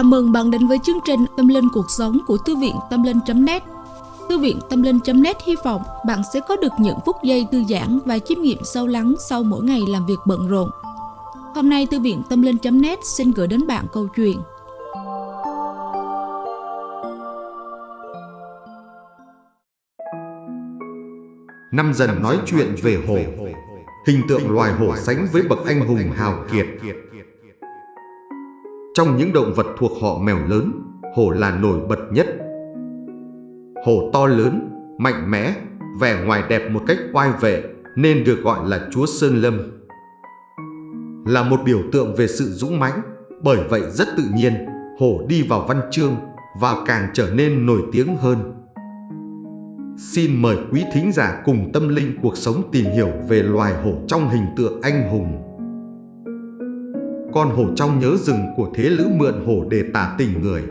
Chào mừng bạn đến với chương trình Tâm Linh Cuộc Sống của Thư viện Tâm Linh.net Thư viện Tâm Linh.net hy vọng bạn sẽ có được những phút giây thư giãn và chiêm nghiệm sâu lắng sau mỗi ngày làm việc bận rộn. Hôm nay, Thư viện Tâm Linh.net xin gửi đến bạn câu chuyện. Năm dần nói chuyện về hổ Hình tượng loài hổ sánh với bậc anh hùng hào kiệt. Trong những động vật thuộc họ mèo lớn Hổ là nổi bật nhất. Hổ to lớn, mạnh mẽ, vẻ ngoài đẹp một cách oai vệ Nên được gọi là chúa Sơn Lâm. Là một biểu tượng về sự dũng mãnh Bởi vậy rất tự nhiên Hổ đi vào văn chương Và càng trở nên nổi tiếng hơn. Xin mời quý thính giả cùng tâm linh cuộc sống tìm hiểu về loài hổ trong hình tượng anh hùng. Con hổ trong nhớ rừng của thế lữ mượn hổ để tả tình người.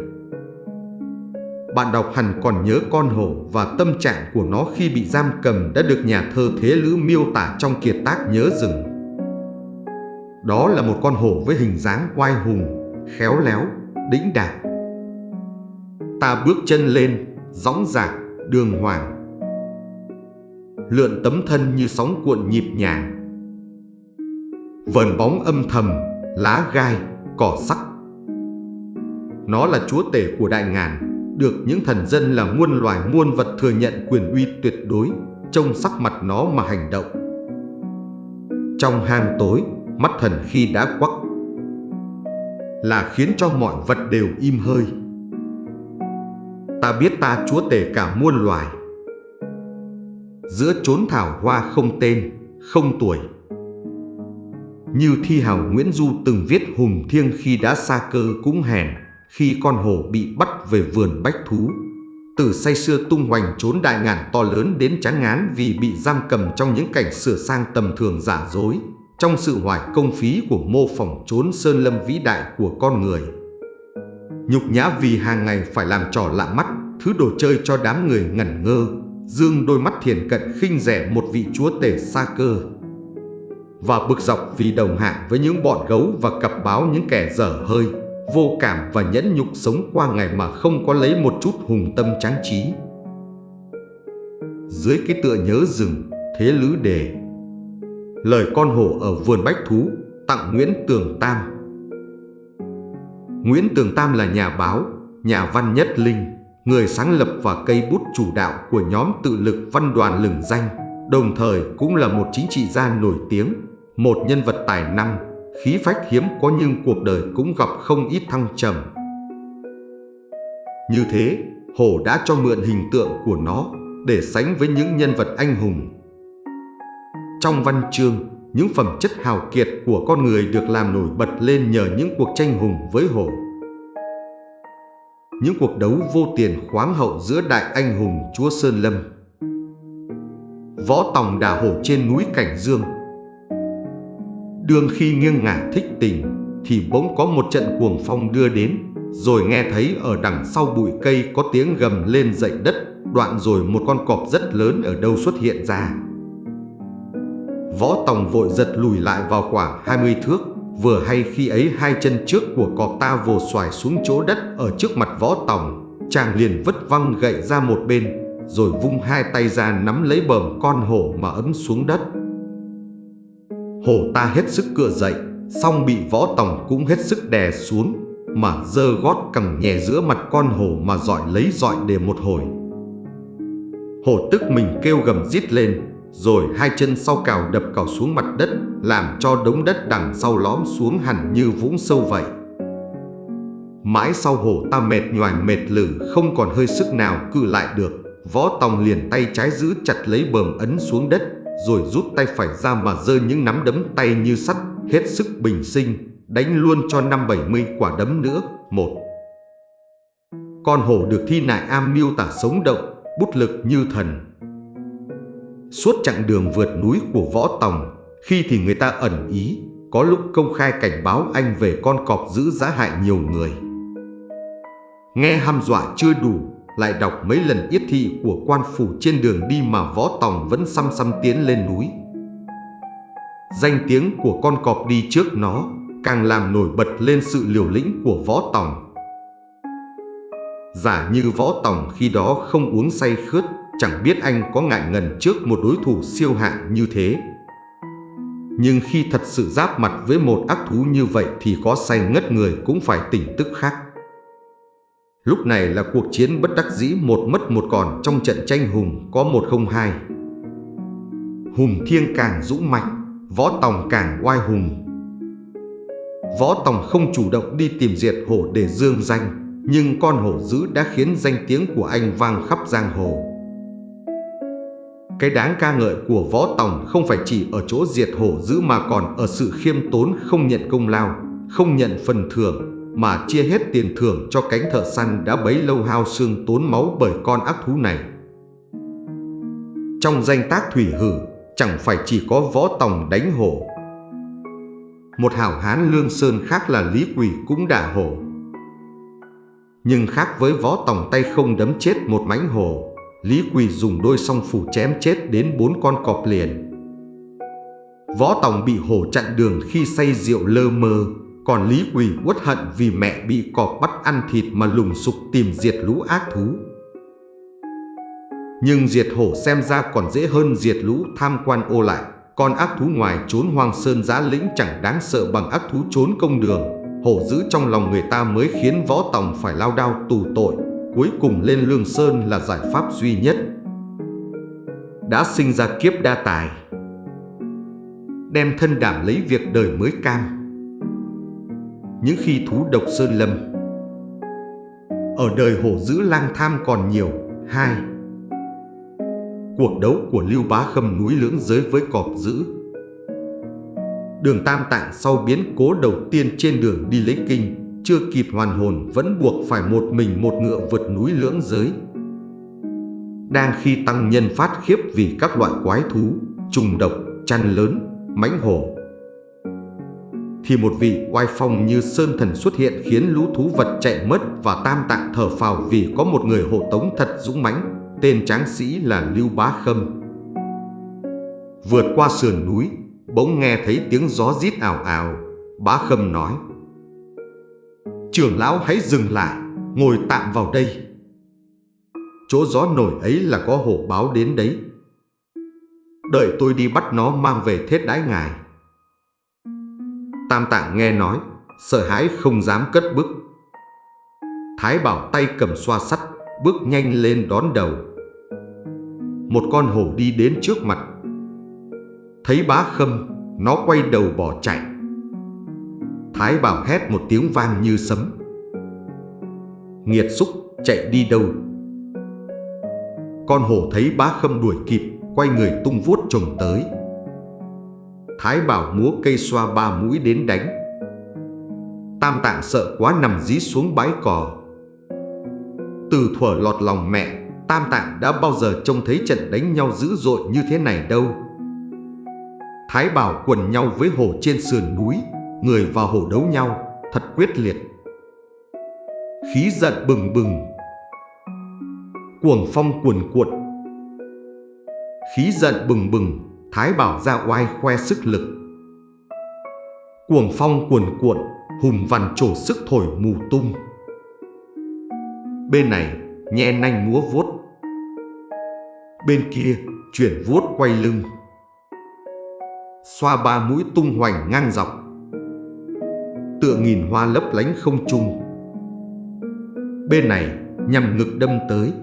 Bạn đọc hẳn còn nhớ con hổ và tâm trạng của nó khi bị giam cầm đã được nhà thơ thế lữ miêu tả trong kiệt tác nhớ rừng. Đó là một con hổ với hình dáng oai hùng, khéo léo, đĩnh đạc. Ta bước chân lên, dõng dạc, đường hoàng lượn tấm thân như sóng cuộn nhịp nhàng. Vờn bóng âm thầm, lá gai, cỏ sắc. Nó là chúa tể của đại ngàn, được những thần dân là muôn loài muôn vật thừa nhận quyền uy tuyệt đối, trông sắc mặt nó mà hành động. Trong hang tối, mắt thần khi đã quắc là khiến cho mọi vật đều im hơi. Ta biết ta chúa tể cả muôn loài, giữa chốn thảo hoa không tên, không tuổi. Như thi hào Nguyễn Du từng viết hùng thiêng khi đã xa cơ cũng hèn, khi con hổ bị bắt về vườn bách thú. Từ say xưa tung hoành trốn đại ngàn to lớn đến chán ngán vì bị giam cầm trong những cảnh sửa sang tầm thường giả dối, trong sự hoài công phí của mô phỏng trốn sơn lâm vĩ đại của con người. Nhục nhã vì hàng ngày phải làm trò lạ mắt, thứ đồ chơi cho đám người ngẩn ngơ, dương đôi mắt thiền cận khinh rẻ một vị chúa tể xa cơ và bực dọc vì đồng hạ với những bọn gấu và cặp báo những kẻ dở hơi vô cảm và nhẫn nhục sống qua ngày mà không có lấy một chút hùng tâm tráng trí. Dưới cái tựa nhớ rừng thế lữ đề lời con hổ ở vườn bách thú tặng Nguyễn Tường Tam. Nguyễn Tường Tam là nhà báo nhà văn nhất linh người sáng lập và cây bút chủ đạo của nhóm tự lực văn đoàn lừng danh, đồng thời cũng là một chính trị gia nổi tiếng, một nhân vật tài năng, khí phách hiếm có nhưng cuộc đời cũng gặp không ít thăng trầm. Như thế, Hổ đã cho mượn hình tượng của nó để sánh với những nhân vật anh hùng. Trong văn chương, những phẩm chất hào kiệt của con người được làm nổi bật lên nhờ những cuộc tranh hùng với hổ những cuộc đấu vô tiền khoáng hậu giữa đại anh hùng chúa Sơn Lâm. Võ Tòng đà hổ trên núi Cảnh Dương Đương khi nghiêng ngả thích tình, thì bỗng có một trận cuồng phong đưa đến, rồi nghe thấy ở đằng sau bụi cây có tiếng gầm lên dậy đất, đoạn rồi một con cọp rất lớn ở đâu xuất hiện ra. Võ Tòng vội giật lùi lại vào khoảng 20 thước, Vừa hay khi ấy hai chân trước của cọp ta vồ xoài xuống chỗ đất ở trước mặt võ tòng, Chàng liền vứt văng gậy ra một bên, Rồi vung hai tay ra nắm lấy bờm con hổ mà ấn xuống đất Hổ ta hết sức cựa dậy Xong bị võ tòng cũng hết sức đè xuống, Mà dơ gót cẳng nhẹ giữa mặt con hổ mà dọi lấy dọi để một hồi. Hổ tức mình kêu gầm rít lên, rồi hai chân sau cào đập cào xuống mặt đất, Làm cho đống đất đằng sau lõm xuống hẳn như vũng sâu vậy. Mãi sau hổ ta mệt nhoài mệt lử, Không còn hơi sức nào cự lại được, Võ Tòng liền tay trái giữ chặt lấy bờm ấn xuống đất. Rồi rút tay phải ra mà rơi những nắm đấm tay như sắt Hết sức bình sinh Đánh luôn cho năm bảy mươi quả đấm nữa. Một. Con hổ được thi nại am miêu tả sống động Bút lực như thần. Suốt chặng đường vượt núi của Võ Tòng, khi thì người ta ẩn ý, có lúc công khai cảnh báo anh về con cọp giữ giá hại nhiều người. Nghe hăm dọa chưa đủ, lại đọc mấy lần yết thị của quan phủ trên đường đi mà Võ Tòng vẫn xăm xăm tiến lên núi. Danh tiếng của con cọp đi trước nó càng làm nổi bật lên sự liều lĩnh của Võ Tòng. Giả như võ tòng khi đó không uống say khướt, chẳng biết anh có ngại ngần trước một đối thủ siêu hạng như thế. Nhưng khi thật sự giáp mặt với một ác thú như vậy thì có say ngất người cũng phải tỉnh tức khác. Lúc này là cuộc chiến bất đắc dĩ một mất một còn trong trận tranh hùng có một không hai. Hùng thiêng càng dũng mạnh, võ tòng càng oai hùng. Võ tòng không chủ động đi tìm diệt hổ để dương danh, nhưng con hổ dữ đã khiến danh tiếng của anh vang khắp giang hồ. Cái đáng ca ngợi của võ tòng không phải chỉ ở chỗ diệt hổ dữ mà còn ở sự khiêm tốn không nhận công lao, không nhận phần thưởng, mà chia hết tiền thưởng cho cánh thợ săn đã bấy lâu hao xương tốn máu bởi con ác thú này. Trong danh tác thủy hử, chẳng phải chỉ có võ tòng đánh hổ. Một hảo hán lương sơn khác là Lý Quỳ cũng đả hổ. Nhưng khác với võ tòng tay không đấm chết một mãnh hổ, Lý Quỳ dùng đôi song phủ chém chết đến bốn con cọp liền. Võ tòng bị hổ chặn đường khi say rượu lơ mơ, còn Lý Quỳ uất hận vì mẹ bị cọp bắt ăn thịt mà lùng sục tìm diệt lũ ác thú. Nhưng diệt hổ xem ra còn dễ hơn diệt lũ tham quan ô lại. Con ác thú ngoài trốn hoang sơn giá lĩnh chẳng đáng sợ bằng ác thú trốn công đường. Hổ giữ trong lòng người ta mới khiến võ tòng phải lao đao tù tội. Cuối cùng lên lương sơn là giải pháp duy nhất. Đã sinh ra kiếp đa tài. Đem thân đảm lấy việc đời mới cam những khi thú độc sơn lâm. Ở đời hổ dữ lang tham còn nhiều. hai Cuộc đấu của Lưu Bá Khâm núi lưỡng giới với cọp dữ. Đường Tam Tạng sau biến cố đầu tiên trên đường đi lấy kinh, chưa kịp hoàn hồn vẫn buộc phải một mình một ngựa vượt núi lưỡng giới. Đang khi tăng nhân phát khiếp vì các loại quái thú, trùng độc, chăn lớn, mãnh hổ, thì một vị oai phong như sơn thần xuất hiện khiến lũ thú vật chạy mất và tam tạng thở phào vì có một người hộ tống thật dũng mãnh, tên tráng sĩ là Lưu Bá Khâm. Vượt qua sườn núi, bỗng nghe thấy tiếng gió rít ảo ảo, Bá Khâm nói: "Trưởng lão hãy dừng lại, ngồi tạm vào đây." Chỗ gió nổi ấy là có hổ báo đến đấy. Đợi tôi đi bắt nó mang về thết đái ngài. Tam tạng nghe nói, sợ hãi không dám cất bước. Thái bảo tay cầm xoa sắt, bước nhanh lên đón đầu. Một con hổ đi đến trước mặt. Thấy bá khâm, nó quay đầu bỏ chạy. Thái bảo hét một tiếng vang như sấm. Nghiệt xúc chạy đi đâu? Con hổ thấy bá khâm đuổi kịp, quay người tung vuốt trồng tới. Thái Bảo múa cây xoa ba mũi đến đánh. Tam Tạng sợ quá nằm dí xuống bãi cỏ. Từ thuở lọt lòng mẹ, Tam Tạng đã bao giờ trông thấy trận đánh nhau dữ dội như thế này đâu. Thái Bảo quần nhau với hổ trên sườn núi, người và hổ đấu nhau, thật quyết liệt. Khí giận bừng bừng, cuồng phong cuồn cuộn. Khí giận bừng bừng, Thái Bảo ra oai khoe sức lực. Cuồng phong cuồn cuộn, hùng vằn trổ sức thổi mù tung. Bên này, nhẹ nanh múa vuốt. Bên kia, chuyển vuốt quay lưng. Xoa ba mũi tung hoành ngang dọc. Tựa nghìn hoa lấp lánh không trung. Bên này, nhằm ngực đâm tới.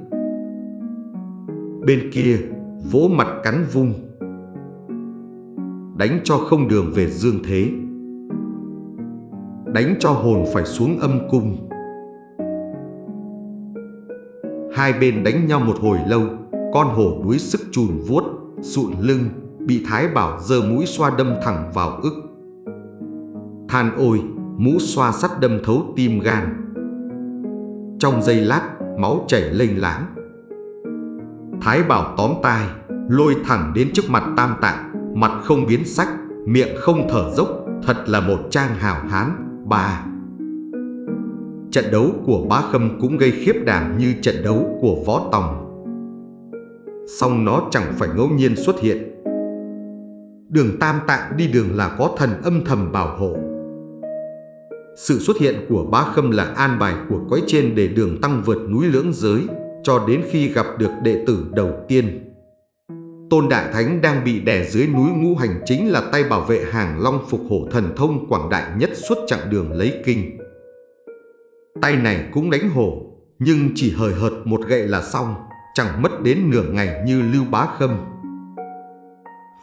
Bên kia, vỗ mặt cắn vung đánh cho không đường về dương thế. Đánh cho hồn phải xuống âm cung. Hai bên đánh nhau một hồi lâu, con hổ đuối sức chùn vuốt, sụn lưng, bị thái bảo giơ mũi xoa đâm thẳng vào ức. Than ôi, mũ xoa sắt đâm thấu tim gan. Trong giây lát, máu chảy lênh láng. Thái bảo tóm tai, lôi thẳng đến trước mặt tam tạng mặt không biến sắc, miệng không thở dốc, thật là một trang hào hán, bà. Trận đấu của bá khâm cũng gây khiếp đảm như trận đấu của võ tòng. Song nó chẳng phải ngẫu nhiên xuất hiện. Đường tam tạng đi đường là có thần âm thầm bảo hộ. Sự xuất hiện của bá khâm là an bài của cõi trên để đường tăng vượt núi lưỡng giới, cho đến khi gặp được đệ tử đầu tiên. Tôn Đại Thánh đang bị đè dưới núi ngũ hành chính là tay bảo vệ hàng long phục hổ thần thông quảng đại nhất suốt chặng đường lấy kinh. Tay này cũng đánh hổ, nhưng chỉ hời hợt một gậy là xong, chẳng mất đến nửa ngày như Lưu Bá Khâm.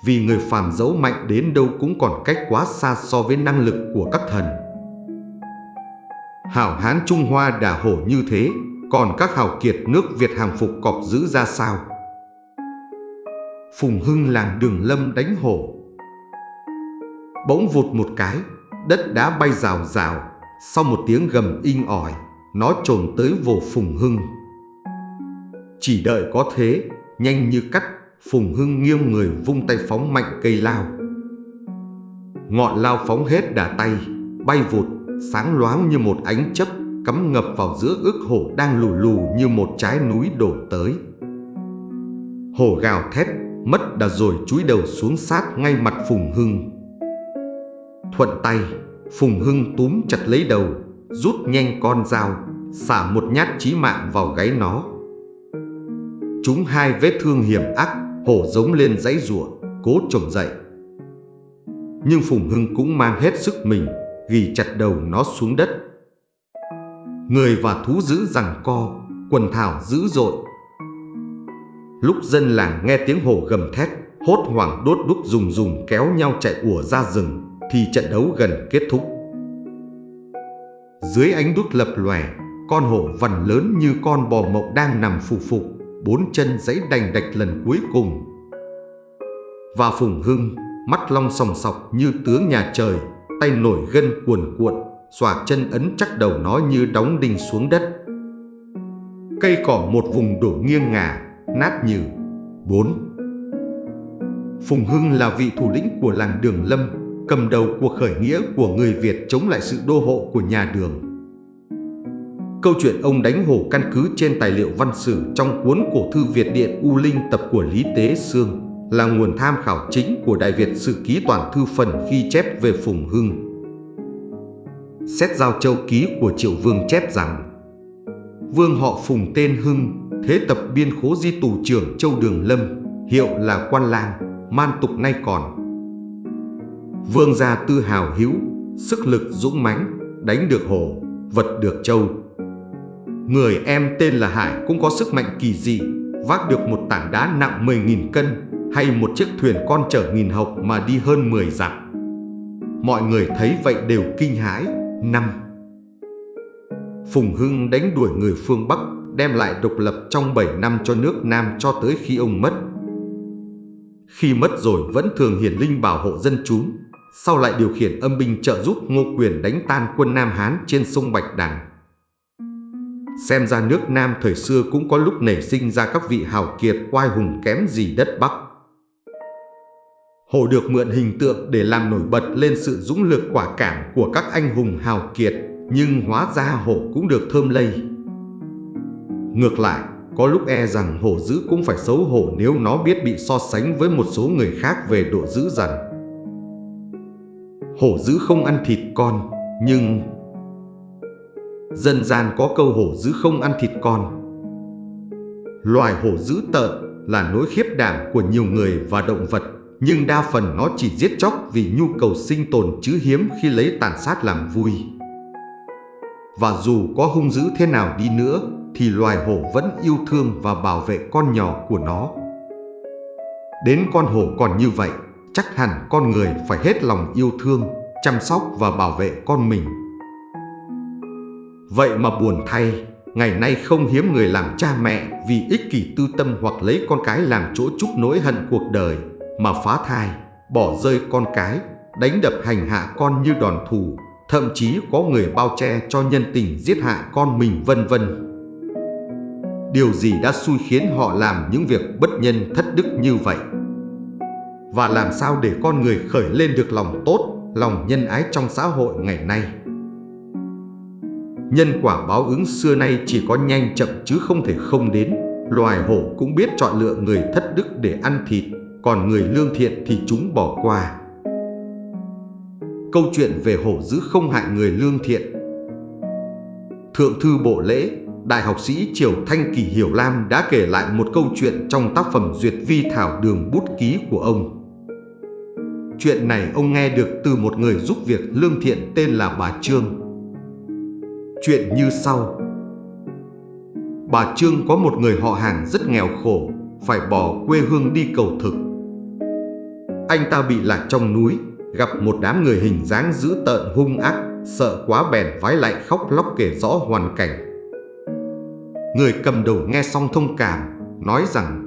Vì người phàm giấu mạnh đến đâu cũng còn cách quá xa so với năng lực của các thần. Hảo Hán Trung Hoa đà hổ như thế, còn các hào kiệt nước Việt hàng phục cọp giữ ra sao? Phùng Hưng làng đường lâm đánh hổ. Bỗng vụt một cái, đất đá bay rào rào, sau một tiếng gầm inh ỏi, nó trồn tới vồ Phùng Hưng. Chỉ đợi có thế, nhanh như cắt, Phùng Hưng nghiêng người vung tay phóng mạnh cây lao. Ngọn lao phóng hết đà tay, bay vụt, sáng loáng như một ánh chấp, cắm ngập vào giữa ức hổ đang lù lù như một trái núi đổ tới. Hổ gào thét, mất đã rồi chúi đầu xuống sát ngay mặt Phùng Hưng. Thuận tay, Phùng Hưng túm chặt lấy đầu, rút nhanh con dao, xả một nhát chí mạng vào gáy nó. Chúng hai vết thương hiểm ác, hổ giống lên dãy rủa, cố trồm dậy. Nhưng Phùng Hưng cũng mang hết sức mình, ghi chặt đầu nó xuống đất. Người và thú dữ rằng co, quần thảo dữ dội. Lúc dân làng nghe tiếng hổ gầm thét, hốt hoảng đốt đúc dùng dùng kéo nhau chạy ùa ra rừng, thì trận đấu gần kết thúc. Dưới ánh đuốc lập lòe, con hổ vằn lớn như con bò mộng đang nằm phù phục, bốn chân giãy đành đạch lần cuối cùng. Và Phùng Hưng, mắt long sòng sọc như tướng nhà trời, tay nổi gân cuồn cuộn, xòa chân ấn chắc đầu nó như đóng đinh xuống đất. Cây cỏ một vùng đổ nghiêng ngả, nát nhừ bốn. Phùng Hưng là vị thủ lĩnh của làng Đường Lâm, cầm đầu cuộc khởi nghĩa của người Việt chống lại sự đô hộ của nhà Đường. Câu chuyện ông đánh hổ căn cứ trên tài liệu văn sử trong cuốn cổ thư Việt Điện U Linh tập của Lý Tế Sương là nguồn tham khảo chính của Đại Việt Sử Ký Toàn Thư Phần khi chép về Phùng Hưng. Xét giao châu ký của Triệu Vương chép rằng Vương họ Phùng tên Hưng, thế tập biên khố di tù trưởng Châu Đường Lâm, hiệu là quan lang, man tục nay còn. Vương gia tư hào hiếu, sức lực dũng mãnh, đánh được hổ, vật được châu. Người em tên là Hải cũng có sức mạnh kỳ dị, vác được một tảng đá nặng 10.000 cân hay một chiếc thuyền con chở nghìn học mà đi hơn 10 dặm. Mọi người thấy vậy đều kinh hãi. Năm Phùng Hưng đánh đuổi người phương Bắc, đem lại độc lập trong 7 năm cho nước Nam cho tới khi ông mất. Khi mất rồi vẫn thường hiển linh bảo hộ dân chúng, sau lại điều khiển âm binh trợ giúp Ngô Quyền đánh tan quân Nam Hán trên sông Bạch Đằng. Xem ra nước Nam thời xưa cũng có lúc nảy sinh ra các vị hào kiệt oai hùng kém gì đất Bắc. Hổ được mượn hình tượng để làm nổi bật lên sự dũng lực quả cảm của các anh hùng hào kiệt, nhưng hóa ra hổ cũng được thơm lây. Ngược lại, có lúc e rằng hổ dữ cũng phải xấu hổ nếu nó biết bị so sánh với một số người khác về độ dữ dằn. Hổ dữ không ăn thịt con, nhưng... Dân gian có câu hổ dữ không ăn thịt con. Loài hổ dữ tợn là nỗi khiếp đảm của nhiều người và động vật nhưng đa phần nó chỉ giết chóc vì nhu cầu sinh tồn chứ hiếm khi lấy tàn sát làm vui. Và dù có hung dữ thế nào đi nữa, thì loài hổ vẫn yêu thương và bảo vệ con nhỏ của nó. Đến con hổ còn như vậy, chắc hẳn con người phải hết lòng yêu thương, chăm sóc và bảo vệ con mình. Vậy mà buồn thay, ngày nay không hiếm người làm cha mẹ vì ích kỷ tư tâm hoặc lấy con cái làm chỗ chúc nỗi hận cuộc đời mà phá thai, bỏ rơi con cái, đánh đập hành hạ con như đòn thù, thậm chí có người bao che cho nhân tình giết hại con mình vân vân. Điều gì đã xui khiến họ làm những việc bất nhân thất đức như vậy? Và làm sao để con người khởi lên được lòng tốt, lòng nhân ái trong xã hội ngày nay? Nhân quả báo ứng xưa nay chỉ có nhanh chậm chứ không thể không đến. Loài hổ cũng biết chọn lựa người thất đức để ăn thịt còn người lương thiện thì chúng bỏ qua câu chuyện về hổ dữ không hại người lương thiện. Thượng thư bộ lễ, đại học sĩ Triều Thanh Kỳ Hiểu Lam đã kể lại một câu chuyện trong tác phẩm Duyệt Vi Thảo Đường Bút Ký của ông. Chuyện này ông nghe được từ một người giúp việc lương thiện tên là bà Trương. Chuyện như sau. Bà Trương có một người họ hàng rất nghèo khổ, phải bỏ quê hương đi cầu thực. Anh ta bị lạc trong núi, gặp một đám người hình dáng dữ tợn hung ác, sợ quá bèn vái lại khóc lóc kể rõ hoàn cảnh. Người cầm đầu nghe xong thông cảm, nói rằng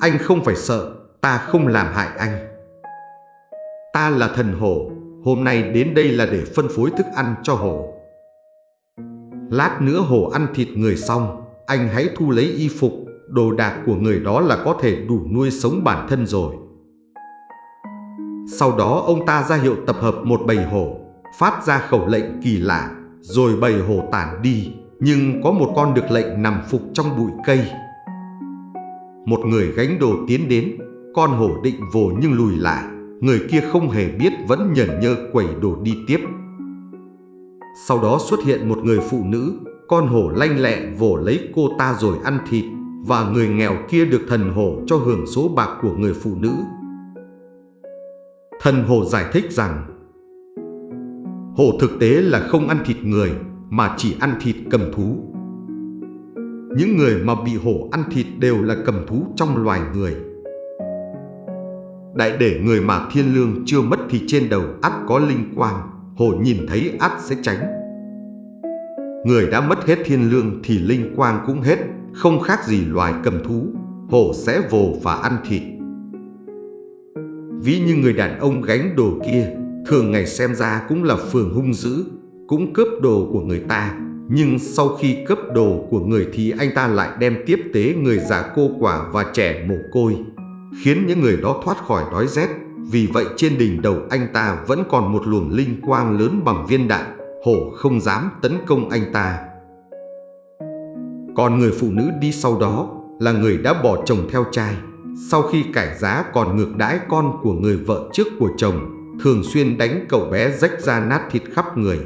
Anh không phải sợ, ta không làm hại anh. Ta là thần hổ, hôm nay đến đây là để phân phối thức ăn cho hổ. Lát nữa hổ ăn thịt người xong, anh hãy thu lấy y phục, đồ đạc của người đó là có thể đủ nuôi sống bản thân rồi. Sau đó ông ta ra hiệu tập hợp một bầy hổ, phát ra khẩu lệnh kỳ lạ, rồi bầy hổ tản đi, nhưng có một con được lệnh nằm phục trong bụi cây. Một người gánh đồ tiến đến, con hổ định vồ nhưng lùi lại, người kia không hề biết vẫn nhởn nhơ quẩy đồ đi tiếp. Sau đó xuất hiện một người phụ nữ, con hổ lanh lẹ vồ lấy cô ta rồi ăn thịt, và người nghèo kia được thần hổ cho hưởng số bạc của người phụ nữ. Thần hổ giải thích rằng Hổ thực tế là không ăn thịt người mà chỉ ăn thịt cầm thú. Những người mà bị hổ ăn thịt đều là cầm thú trong loài người. Đại để người mà thiên lương chưa mất thì trên đầu ắt có linh quang, hổ nhìn thấy ắt sẽ tránh. Người đã mất hết thiên lương thì linh quang cũng hết, không khác gì loài cầm thú, hổ sẽ vồ và ăn thịt. Ví như người đàn ông gánh đồ kia, thường ngày xem ra cũng là phường hung dữ, cũng cướp đồ của người ta. Nhưng sau khi cướp đồ của người thì anh ta lại đem tiếp tế người già cô quả và trẻ mồ côi, khiến những người đó thoát khỏi đói rét. Vì vậy trên đỉnh đầu anh ta vẫn còn một luồng linh quang lớn bằng viên đạn, hổ không dám tấn công anh ta. Còn người phụ nữ đi sau đó là người đã bỏ chồng theo trai. Sau khi cải giá còn ngược đãi con của người vợ trước của chồng, thường xuyên đánh cậu bé rách ra nát thịt khắp người.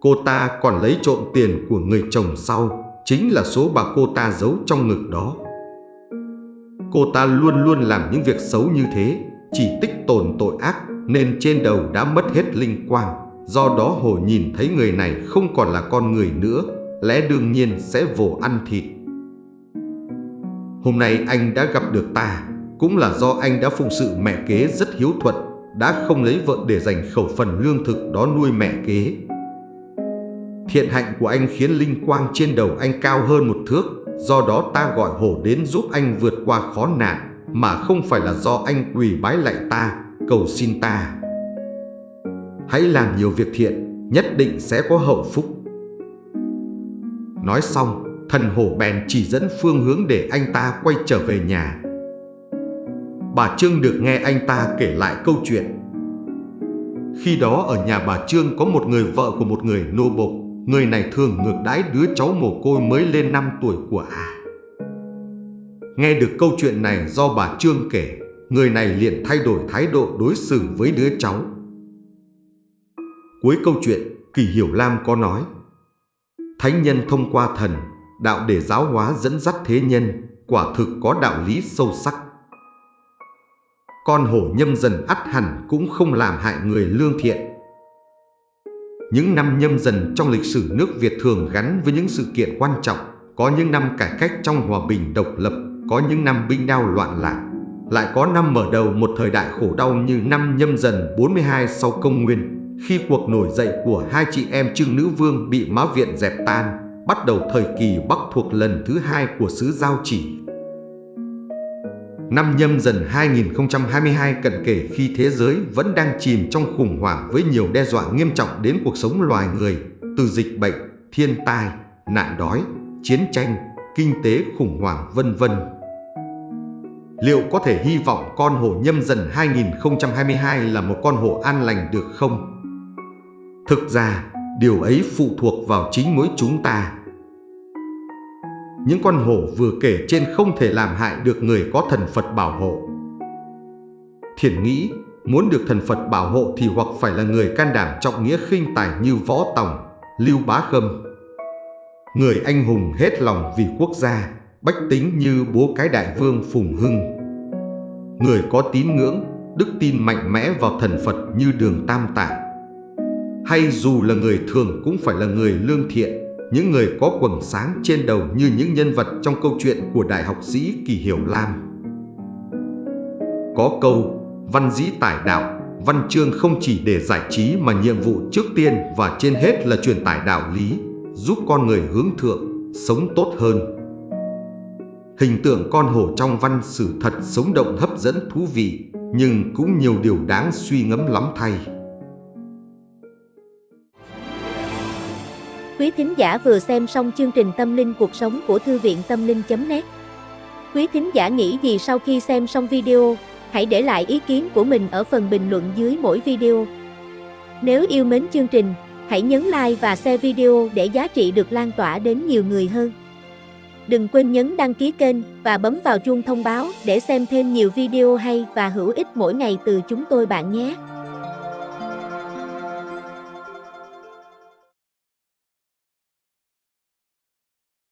Cô ta còn lấy trộm tiền của người chồng sau, chính là số bạc cô ta giấu trong ngực đó. Cô ta luôn luôn làm những việc xấu như thế, chỉ tích tồn tội ác nên trên đầu đã mất hết linh quang. Do đó hồ nhìn thấy người này không còn là con người nữa, lẽ đương nhiên sẽ vồ ăn thịt. Hôm nay anh đã gặp được ta, cũng là do anh đã phụng sự mẹ kế rất hiếu thuận, đã không lấy vợ để dành khẩu phần lương thực đó nuôi mẹ kế. Thiện hạnh của anh khiến linh quang trên đầu anh cao hơn một thước, do đó ta gọi hổ đến giúp anh vượt qua khó nạn, mà không phải là do anh quỳ bái lại ta, cầu xin ta. Hãy làm nhiều việc thiện, nhất định sẽ có hậu phúc. Nói xong, thần hổ bèn chỉ dẫn phương hướng để anh ta quay trở về nhà. Bà Trương được nghe anh ta kể lại câu chuyện. Khi đó ở nhà bà Trương có một người vợ của một người nô bộc Người này thường ngược đãi đứa cháu mồ côi mới lên 5 tuổi của ả. À. Nghe được câu chuyện này do bà Trương kể, người này liền thay đổi thái độ đối xử với đứa cháu. Cuối câu chuyện, Kỳ Hiểu Lam có nói Thánh nhân thông qua thần, đạo để giáo hóa dẫn dắt thế nhân, quả thực có đạo lý sâu sắc. Con hổ nhâm dần ắt hẳn cũng không làm hại người lương thiện, những năm nhâm dần trong lịch sử nước Việt thường gắn với những sự kiện quan trọng, có những năm cải cách trong hòa bình độc lập, có những năm binh đao loạn lạc. Lại có năm mở đầu một thời đại khổ đau như năm nhâm dần 42 sau công nguyên, khi cuộc nổi dậy của hai chị em Trương Nữ Vương bị Mã Viện dẹp tan, bắt đầu thời kỳ Bắc thuộc lần thứ hai của xứ Giao Chỉ. Năm nhâm dần 2022 cận kể khi thế giới vẫn đang chìm trong khủng hoảng với nhiều đe dọa nghiêm trọng đến cuộc sống loài người, từ dịch bệnh, thiên tai, nạn đói, chiến tranh, kinh tế khủng hoảng vân vân. Liệu có thể hy vọng con hổ nhâm dần 2022 là một con hổ an lành được không? Thực ra, điều ấy phụ thuộc vào chính mỗi chúng ta những con hổ vừa kể trên không thể làm hại được người có thần Phật bảo hộ. Thiền nghĩ, Muốn được thần Phật bảo hộ thì hoặc phải là người can đảm trọng nghĩa khinh tài như Võ Tòng, Lưu Bá Khâm. Người anh hùng hết lòng vì quốc gia, bách tính như bố cái đại vương Phùng Hưng. Người có tín ngưỡng, đức tin mạnh mẽ vào thần Phật như đường Tam Tạng. Hay dù là người thường cũng phải là người lương thiện, những người có quầng sáng trên đầu như những nhân vật trong câu chuyện của đại học sĩ Kỳ Hiểu Lam. Có câu, văn dĩ tải đạo, văn chương không chỉ để giải trí mà nhiệm vụ trước tiên và trên hết là truyền tải đạo lý, giúp con người hướng thượng, sống tốt hơn. Hình tượng con hổ trong văn sử thật sống động hấp dẫn thú vị, nhưng cũng nhiều điều đáng suy ngẫm lắm thay. Quý thính giả vừa xem xong chương trình Tâm linh cuộc sống của Thư viện Tâm linh.net Quý thính giả nghĩ gì sau khi xem xong video, hãy để lại ý kiến của mình ở phần bình luận dưới mỗi video. Nếu yêu mến chương trình, hãy nhấn like và share video để giá trị được lan tỏa đến nhiều người hơn. Đừng quên nhấn đăng ký kênh và bấm vào chuông thông báo để xem thêm nhiều video hay và hữu ích mỗi ngày từ chúng tôi bạn nhé.